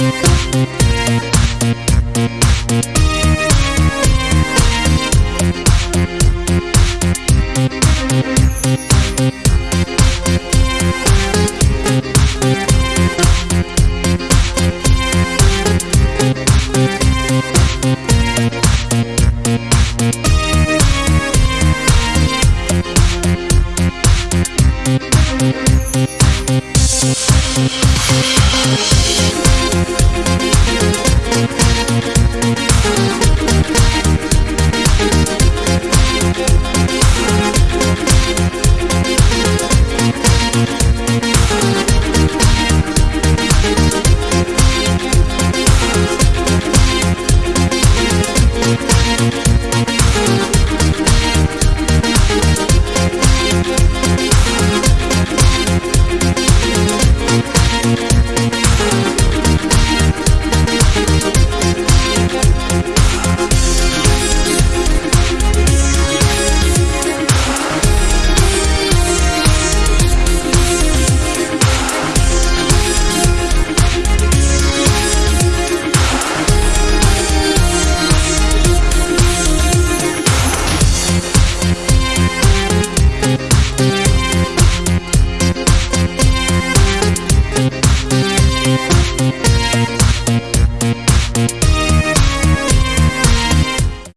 Música